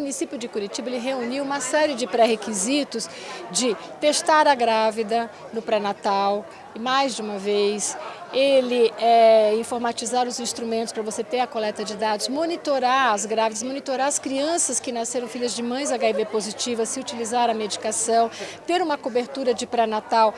O município de Curitiba reuniu uma série de pré-requisitos de testar a grávida no pré-natal, mais de uma vez, ele é, informatizar os instrumentos para você ter a coleta de dados, monitorar as grávidas, monitorar as crianças que nasceram filhas de mães HIV positivas, se utilizar a medicação, ter uma cobertura de pré-natal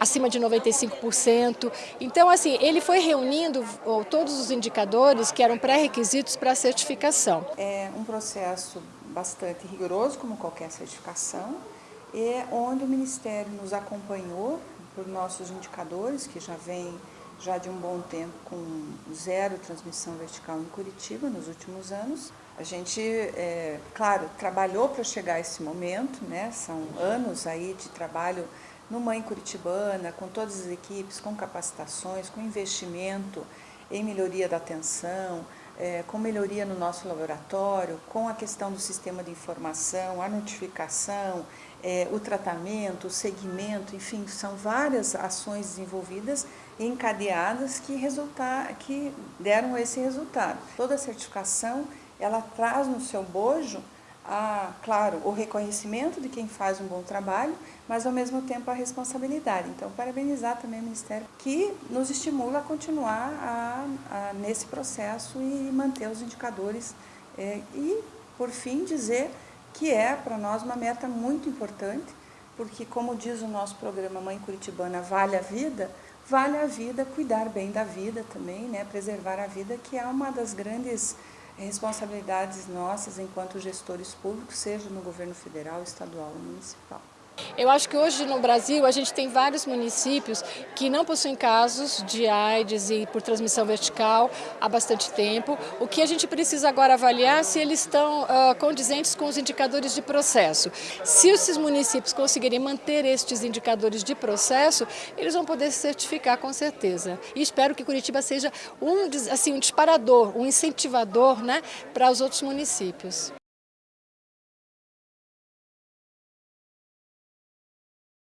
acima de 95%. Então, assim, ele foi reunindo todos os indicadores que eram pré-requisitos para a certificação. É um processo bastante rigoroso, como qualquer certificação, e onde o Ministério nos acompanhou por nossos indicadores, que já vem já de um bom tempo com zero transmissão vertical em Curitiba nos últimos anos. A gente, é, claro, trabalhou para chegar a esse momento, né? são anos aí de trabalho no Mãe Curitibana, com todas as equipes, com capacitações, com investimento em melhoria da atenção, é, com melhoria no nosso laboratório, com a questão do sistema de informação, a notificação, é, o tratamento, o segmento, enfim, são várias ações desenvolvidas e encadeadas que, que deram esse resultado. Toda certificação, ela traz no seu bojo a, claro, o reconhecimento de quem faz um bom trabalho, mas ao mesmo tempo a responsabilidade. Então, parabenizar também o Ministério que nos estimula a continuar a, a, nesse processo e manter os indicadores. É, e, por fim, dizer que é para nós uma meta muito importante, porque, como diz o nosso programa Mãe Curitibana, vale a vida, vale a vida cuidar bem da vida também, né? preservar a vida, que é uma das grandes responsabilidades nossas enquanto gestores públicos, seja no governo federal, estadual ou municipal. Eu acho que hoje no Brasil a gente tem vários municípios que não possuem casos de AIDS e por transmissão vertical há bastante tempo. O que a gente precisa agora avaliar é se eles estão uh, condizentes com os indicadores de processo. Se esses municípios conseguirem manter estes indicadores de processo, eles vão poder se certificar com certeza. E espero que Curitiba seja um, assim, um disparador, um incentivador né, para os outros municípios.